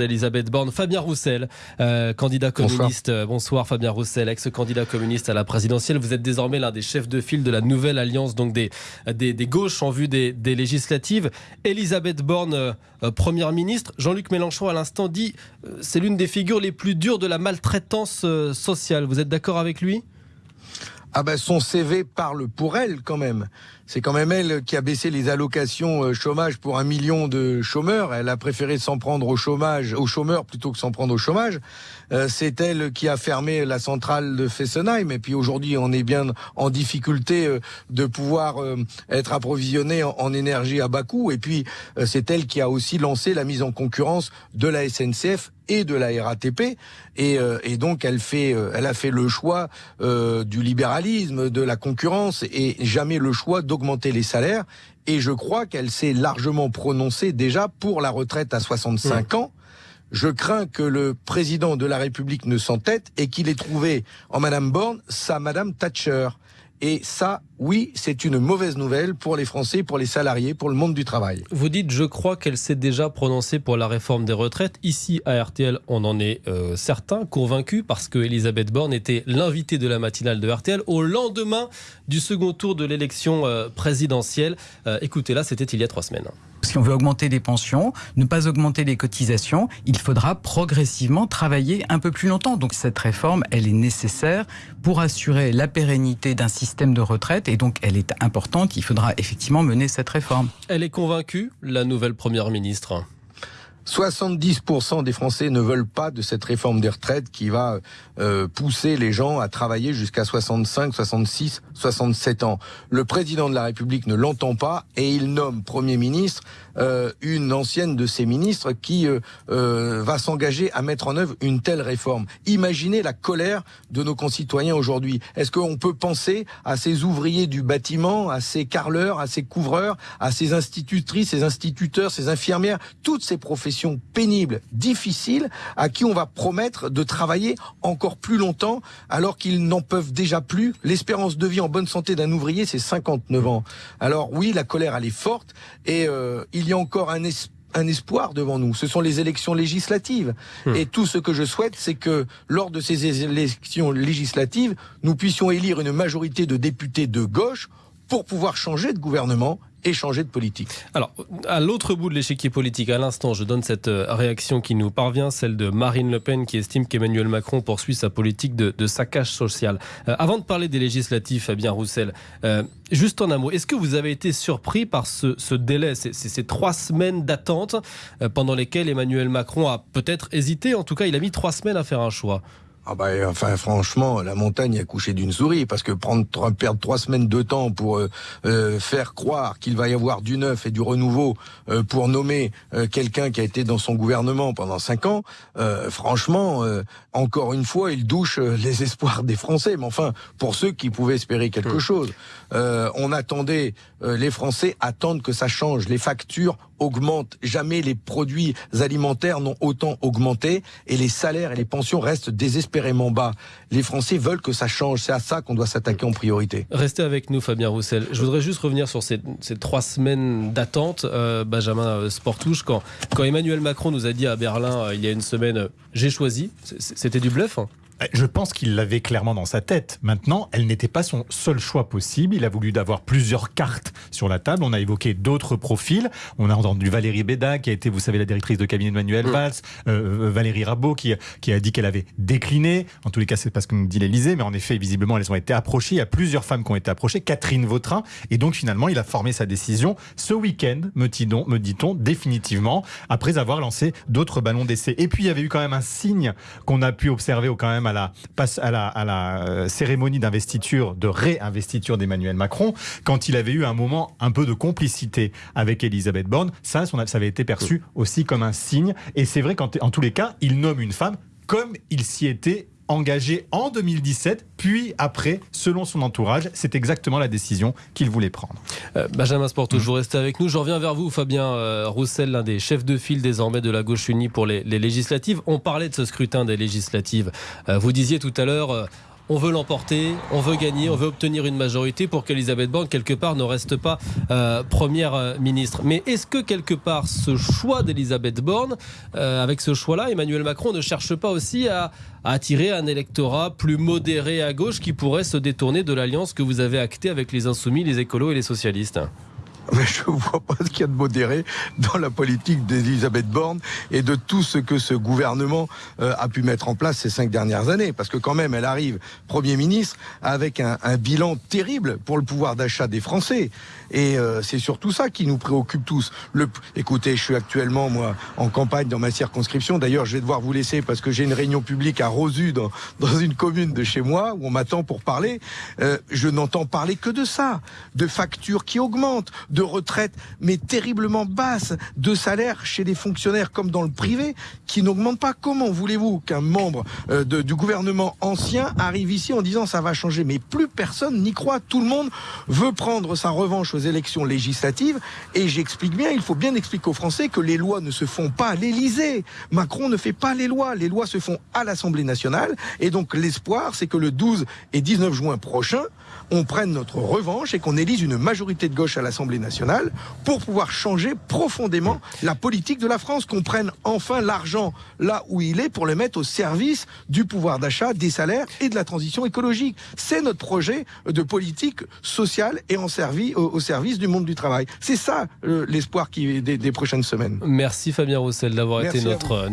d'Elisabeth Borne. Fabien Roussel, euh, candidat communiste. Bonsoir. Fabien Roussel, ex-candidat communiste à la présidentielle. Vous êtes désormais l'un des chefs de file de la nouvelle alliance donc des, des, gauches en vue des, législatives. Elisabeth Borne, première ministre. Jean-Luc Mélenchon à l'instant dit c'est l'une des figures les plus dures de la maltraitance sociale. Vous êtes d'accord avec lui? Ah ben son CV parle pour elle quand même. C'est quand même elle qui a baissé les allocations euh, chômage pour un million de chômeurs. Elle a préféré s'en prendre au chômage, aux chômeurs plutôt que s'en prendre au chômage. Euh, c'est elle qui a fermé la centrale de Fessenheim. Et puis aujourd'hui, on est bien en difficulté euh, de pouvoir être approvisionné en énergie à bas coût. Et puis c'est elle qui a aussi lancé la mise en concurrence de la SNCF et de la RATP. Et, et donc elle fait, elle a fait le choix du libéralisme, de la concurrence et jamais le choix augmenter les salaires. Et je crois qu'elle s'est largement prononcée déjà pour la retraite à 65 ans. Je crains que le président de la République ne s'entête et qu'il ait trouvé en Madame Borne sa Madame Thatcher. Et ça, oui, c'est une mauvaise nouvelle pour les Français, pour les salariés, pour le monde du travail. Vous dites, je crois qu'elle s'est déjà prononcée pour la réforme des retraites. Ici, à RTL, on en est euh, certain, convaincu, parce que Elisabeth Borne était l'invitée de la matinale de RTL au lendemain du second tour de l'élection euh, présidentielle. Euh, écoutez, là, c'était il y a trois semaines. Si on veut augmenter les pensions, ne pas augmenter les cotisations, il faudra progressivement travailler un peu plus longtemps. Donc cette réforme, elle est nécessaire pour assurer la pérennité d'un système de retraite et donc elle est importante. Il faudra effectivement mener cette réforme. Elle est convaincue, la nouvelle Première ministre? 70% des Français ne veulent pas de cette réforme des retraites qui va euh, pousser les gens à travailler jusqu'à 65, 66, 67 ans. Le président de la République ne l'entend pas et il nomme Premier ministre euh, une ancienne de ses ministres qui euh, euh, va s'engager à mettre en œuvre une telle réforme. Imaginez la colère de nos concitoyens aujourd'hui. Est-ce qu'on peut penser à ces ouvriers du bâtiment, à ces carleurs, à ces couvreurs, à ces institutrices, ces instituteurs, ces infirmières, toutes ces professions pénibles, difficiles, à qui on va promettre de travailler encore plus longtemps alors qu'ils n'en peuvent déjà plus. L'espérance de vie en bonne santé d'un ouvrier, c'est 59 ans. Alors oui, la colère, elle est forte et euh, il y a encore un espoir devant nous. Ce sont les élections législatives. Hmm. Et tout ce que je souhaite, c'est que lors de ces élections législatives, nous puissions élire une majorité de députés de gauche pour pouvoir changer de gouvernement et changer de politique. Alors, à l'autre bout de l'échiquier politique, à l'instant, je donne cette euh, réaction qui nous parvient, celle de Marine Le Pen qui estime qu'Emmanuel Macron poursuit sa politique de, saccage social. Euh, avant de parler des législatifs, Fabien Roussel, euh, juste en un mot, est-ce que vous avez été surpris par ce, délai, ces, trois semaines d'attente pendant lesquelles Emmanuel Macron a peut-être hésité, en tout cas il a mis trois semaines à faire un choix? Ah bah, enfin, franchement, la montagne a couché d'une souris, parce que prendre, perdre trois semaines de temps pour euh, euh, faire croire qu'il va y avoir du neuf et du renouveau euh, pour nommer quelqu'un qui a été dans son gouvernement pendant cinq ans, franchement, encore une fois, il douche les espoirs des Français. Mais enfin, pour ceux qui pouvaient espérer quelque chose, on attendait, les Français attendent que ça change. Les factures augmentent. Jamais les produits alimentaires n'ont autant augmenté et les salaires et les pensions restent Les Français veulent que ça change. C'est à ça qu'on doit s'attaquer en priorité. Restez avec nous, Fabien Roussel. Je voudrais juste revenir sur ces, trois semaines d'attente. Euh, Benjamin euh, Sportouche, quand, Emmanuel Macron nous a dit à Berlin euh, il y a une semaine, j'ai choisi, c'était du bluff hein je pense qu'il l'avait clairement dans sa tête. Maintenant, elle n'était pas son seul choix possible. Il a voulu d'avoir plusieurs cartes sur la table. On a évoqué d'autres profils. On a entendu Valérie Béda, qui a été, vous savez, la directrice de cabinet de Manuel mm. Valls. Euh, euh, Valérie Rabault, qui, qui a dit qu'elle avait décliné. En tous les cas, c'est pas ce que nous dit l'Elysée, mais en effet, visiblement, elles ont été approchées. Il y a plusieurs femmes qui ont été approchées. Catherine Vautrin. Et donc, finalement, il a formé sa décision ce week-end, me dit-on, définitivement, après avoir lancé d'autres ballons d'essai. Et puis, il y avait eu quand même un signe qu'on a pu observer quand même à la, à la, euh, cérémonie d'investiture, de réinvestiture d'Emmanuel Macron, quand il avait eu un moment un peu de complicité avec Elisabeth Borne, ça, ça avait été perçu aussi comme un signe. Et c'est vrai qu'en tous les cas, il nomme une femme comme il s'y était engagé en 2017, puis après, selon son entourage, c'est exactement la décision qu'il voulait prendre. Euh, Benjamin Sporto, je vous restez avec nous. Je reviens vers vous, Fabien euh, Roussel, l'un des chefs de file désormais de la gauche unie pour les, législatives. On parlait de ce scrutin des législatives. Euh, vous disiez tout à l'heure on veut l'emporter, on veut gagner, on veut obtenir une majorité pour qu'Elisabeth Borne, quelque part, ne reste pas euh, première euh, ministre. Mais est-ce que, quelque part, ce choix d'Elisabeth Borne, euh, avec ce choix-là, Emmanuel Macron ne cherche pas aussi à, à attirer un électorat plus modéré à gauche qui pourrait se détourner de l'alliance que vous avez actée avec les Insoumis, les écolos et les socialistes? mais je ne vois pas ce qu'il y a de modéré dans la politique d'Elisabeth Borne et de tout ce que ce gouvernement euh, a pu mettre en place ces cinq dernières années. Parce que quand même, elle arrive Premier ministre avec un, un bilan terrible pour le pouvoir d'achat des Français. Et euh, c'est surtout ça qui nous préoccupe tous. Le, écoutez, je suis actuellement, moi, en campagne dans ma circonscription. D'ailleurs, je vais devoir vous laisser parce que j'ai une réunion publique à Rosu, dans, dans une commune de chez moi, où on m'attend pour parler. Euh, je n'entends parler que de ça. De factures qui augmentent, retraites, mais terriblement basses, de salaires chez les fonctionnaires comme dans le privé, qui n'augmentent pas. Comment voulez-vous qu'un membre euh, de, du gouvernement ancien arrive ici en disant ça va changer? Mais plus personne n'y croit. Tout le monde veut prendre sa revanche aux élections législatives. Et j'explique bien, il faut bien expliquer aux Français que les lois ne se font pas à l'Élysée. Macron ne fait pas les lois. Les lois se font à l'Assemblée nationale. Et donc l'espoir, c'est que le 12 et 19 juin prochain, on prenne notre revanche et qu'on élise une majorité de gauche à l'Assemblée nationale pour pouvoir changer profondément la politique de la France, qu'on prenne enfin l'argent là où il est pour le mettre au service du pouvoir d'achat, des salaires et de la transition écologique. C'est notre projet de politique sociale et en servi, au, au service du monde du travail. C'est ça euh, l'espoir qui des, des prochaines semaines. Merci Fabien Roussel d'avoir été notre